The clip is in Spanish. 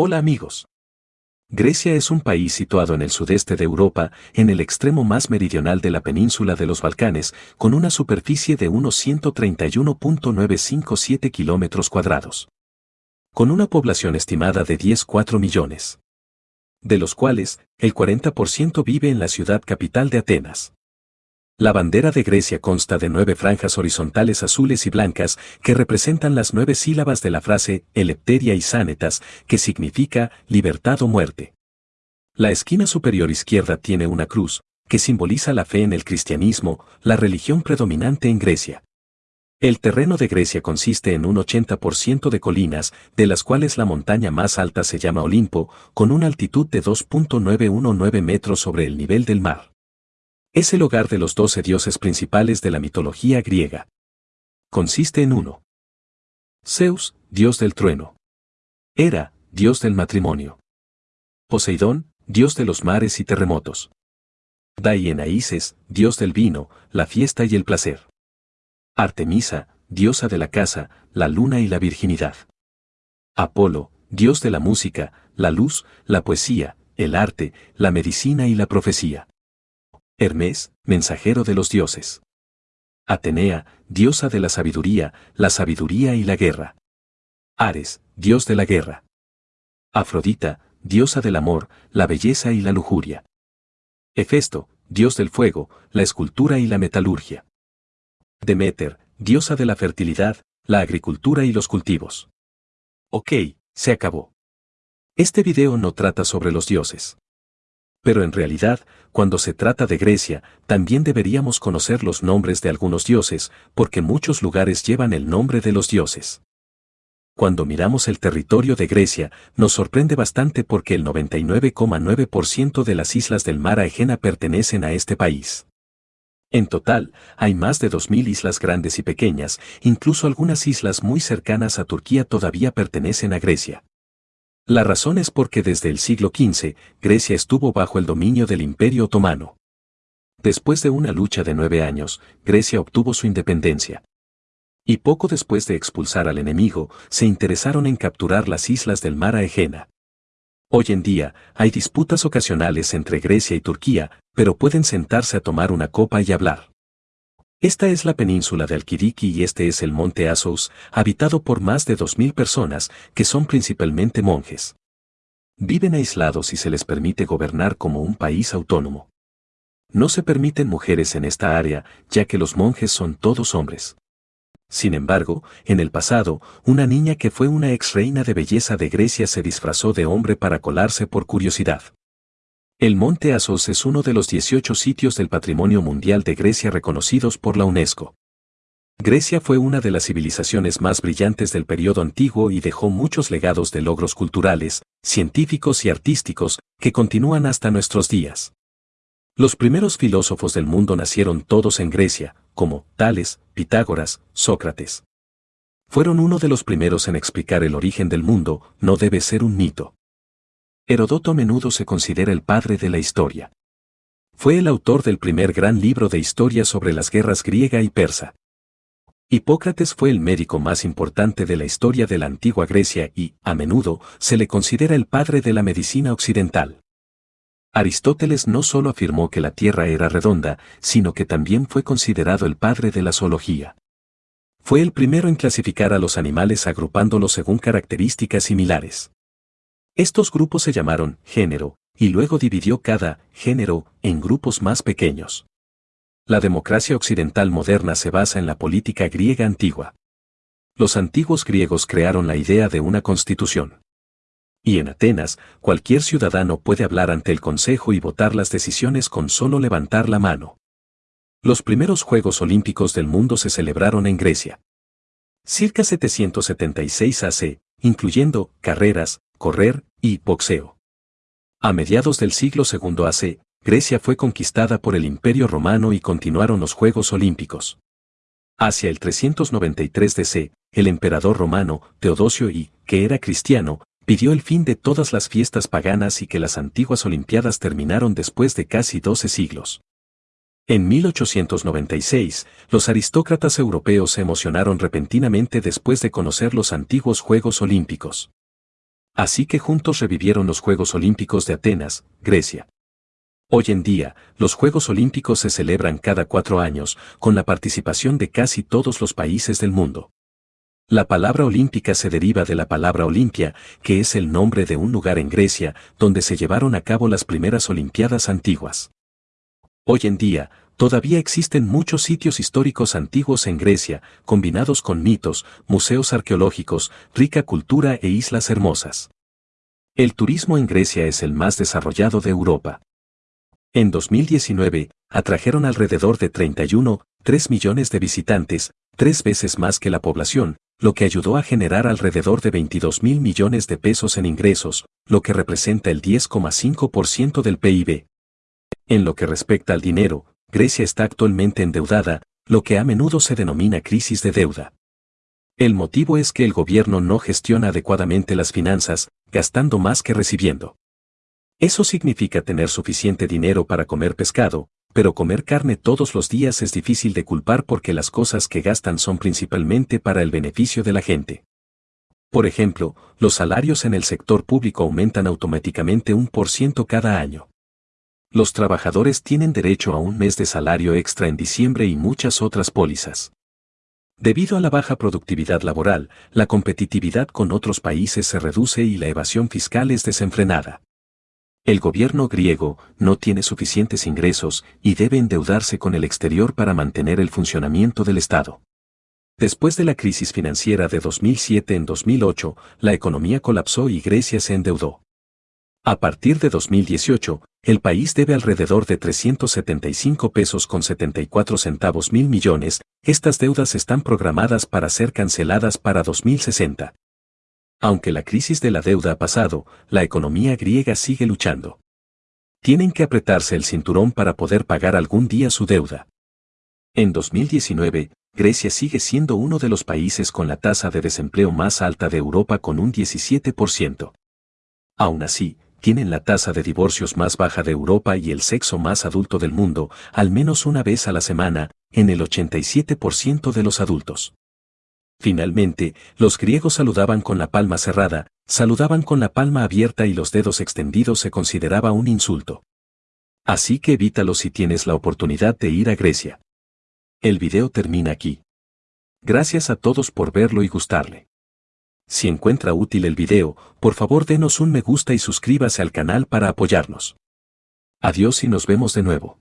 Hola amigos. Grecia es un país situado en el sudeste de Europa, en el extremo más meridional de la península de los Balcanes, con una superficie de unos 131.957 kilómetros cuadrados. Con una población estimada de 10,4 millones. De los cuales, el 40% vive en la ciudad capital de Atenas. La bandera de Grecia consta de nueve franjas horizontales azules y blancas que representan las nueve sílabas de la frase Elepteria y Sánetas, que significa libertad o muerte. La esquina superior izquierda tiene una cruz, que simboliza la fe en el cristianismo, la religión predominante en Grecia. El terreno de Grecia consiste en un 80% de colinas, de las cuales la montaña más alta se llama Olimpo, con una altitud de 2.919 metros sobre el nivel del mar. Es el hogar de los doce dioses principales de la mitología griega. Consiste en uno. Zeus, dios del trueno. Hera, dios del matrimonio. Poseidón, dios de los mares y terremotos. Daienaíces, dios del vino, la fiesta y el placer. Artemisa, diosa de la casa, la luna y la virginidad. Apolo, dios de la música, la luz, la poesía, el arte, la medicina y la profecía. Hermes, mensajero de los dioses. Atenea, diosa de la sabiduría, la sabiduría y la guerra. Ares, dios de la guerra. Afrodita, diosa del amor, la belleza y la lujuria. Hefesto, dios del fuego, la escultura y la metalurgia. Demeter, diosa de la fertilidad, la agricultura y los cultivos. Ok, se acabó. Este video no trata sobre los dioses. Pero en realidad, cuando se trata de Grecia, también deberíamos conocer los nombres de algunos dioses, porque muchos lugares llevan el nombre de los dioses. Cuando miramos el territorio de Grecia, nos sorprende bastante porque el 99,9% de las islas del mar Egena pertenecen a este país. En total, hay más de 2.000 islas grandes y pequeñas, incluso algunas islas muy cercanas a Turquía todavía pertenecen a Grecia. La razón es porque desde el siglo XV, Grecia estuvo bajo el dominio del Imperio Otomano. Después de una lucha de nueve años, Grecia obtuvo su independencia. Y poco después de expulsar al enemigo, se interesaron en capturar las islas del mar Egena. Hoy en día, hay disputas ocasionales entre Grecia y Turquía, pero pueden sentarse a tomar una copa y hablar. Esta es la península de Alquiriki y este es el monte Asos, habitado por más de 2.000 personas, que son principalmente monjes. Viven aislados y se les permite gobernar como un país autónomo. No se permiten mujeres en esta área, ya que los monjes son todos hombres. Sin embargo, en el pasado, una niña que fue una ex reina de belleza de Grecia se disfrazó de hombre para colarse por curiosidad. El monte Asos es uno de los 18 sitios del patrimonio mundial de Grecia reconocidos por la UNESCO. Grecia fue una de las civilizaciones más brillantes del periodo antiguo y dejó muchos legados de logros culturales, científicos y artísticos que continúan hasta nuestros días. Los primeros filósofos del mundo nacieron todos en Grecia, como Tales, Pitágoras, Sócrates. Fueron uno de los primeros en explicar el origen del mundo, no debe ser un mito. Herodoto a menudo se considera el padre de la historia. Fue el autor del primer gran libro de historia sobre las guerras griega y persa. Hipócrates fue el médico más importante de la historia de la antigua Grecia y, a menudo, se le considera el padre de la medicina occidental. Aristóteles no solo afirmó que la Tierra era redonda, sino que también fue considerado el padre de la zoología. Fue el primero en clasificar a los animales agrupándolos según características similares. Estos grupos se llamaron género, y luego dividió cada género en grupos más pequeños. La democracia occidental moderna se basa en la política griega antigua. Los antiguos griegos crearon la idea de una constitución. Y en Atenas, cualquier ciudadano puede hablar ante el Consejo y votar las decisiones con solo levantar la mano. Los primeros Juegos Olímpicos del mundo se celebraron en Grecia. Circa 776 AC, incluyendo carreras, correr y boxeo. A mediados del siglo II AC, Grecia fue conquistada por el Imperio Romano y continuaron los Juegos Olímpicos. Hacia el 393 DC, el emperador romano, Teodosio I, que era cristiano, pidió el fin de todas las fiestas paganas y que las antiguas Olimpiadas terminaron después de casi 12 siglos. En 1896, los aristócratas europeos se emocionaron repentinamente después de conocer los antiguos Juegos Olímpicos. Así que juntos revivieron los Juegos Olímpicos de Atenas, Grecia. Hoy en día, los Juegos Olímpicos se celebran cada cuatro años, con la participación de casi todos los países del mundo. La palabra olímpica se deriva de la palabra Olimpia, que es el nombre de un lugar en Grecia, donde se llevaron a cabo las primeras Olimpiadas antiguas. Hoy en día, todavía existen muchos sitios históricos antiguos en Grecia, combinados con mitos, museos arqueológicos, rica cultura e islas hermosas. El turismo en Grecia es el más desarrollado de Europa. En 2019, atrajeron alrededor de 31,3 millones de visitantes, tres veces más que la población, lo que ayudó a generar alrededor de 22 mil millones de pesos en ingresos, lo que representa el 10,5% del PIB. En lo que respecta al dinero, Grecia está actualmente endeudada, lo que a menudo se denomina crisis de deuda. El motivo es que el gobierno no gestiona adecuadamente las finanzas, gastando más que recibiendo. Eso significa tener suficiente dinero para comer pescado, pero comer carne todos los días es difícil de culpar porque las cosas que gastan son principalmente para el beneficio de la gente. Por ejemplo, los salarios en el sector público aumentan automáticamente un por ciento cada año. Los trabajadores tienen derecho a un mes de salario extra en diciembre y muchas otras pólizas. Debido a la baja productividad laboral, la competitividad con otros países se reduce y la evasión fiscal es desenfrenada. El gobierno griego no tiene suficientes ingresos y debe endeudarse con el exterior para mantener el funcionamiento del Estado. Después de la crisis financiera de 2007 en 2008, la economía colapsó y Grecia se endeudó. A partir de 2018, el país debe alrededor de 375 pesos con 74 centavos mil millones, estas deudas están programadas para ser canceladas para 2060. Aunque la crisis de la deuda ha pasado, la economía griega sigue luchando. Tienen que apretarse el cinturón para poder pagar algún día su deuda. En 2019, Grecia sigue siendo uno de los países con la tasa de desempleo más alta de Europa con un 17%. Aún así, tienen la tasa de divorcios más baja de Europa y el sexo más adulto del mundo, al menos una vez a la semana, en el 87% de los adultos. Finalmente, los griegos saludaban con la palma cerrada, saludaban con la palma abierta y los dedos extendidos se consideraba un insulto. Así que evítalo si tienes la oportunidad de ir a Grecia. El video termina aquí. Gracias a todos por verlo y gustarle. Si encuentra útil el video, por favor denos un me gusta y suscríbase al canal para apoyarnos. Adiós y nos vemos de nuevo.